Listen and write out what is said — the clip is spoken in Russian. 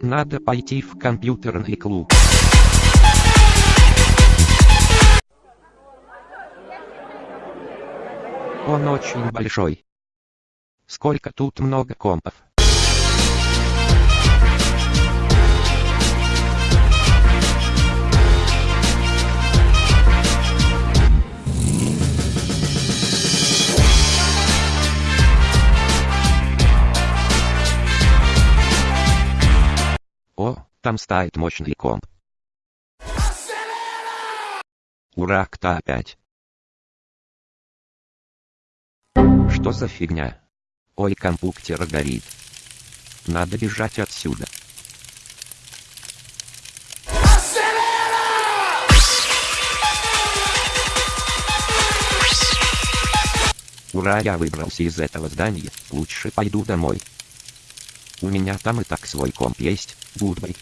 Надо пойти в компьютерный клуб. Он очень большой. Сколько тут много компов. О, там стоит мощный комп. Ура, кто опять? Что за фигня? Ой, компьютер горит. Надо бежать отсюда. Ура, я выбрался из этого здания, лучше пойду домой. У меня там и так свой комп есть, гудбай.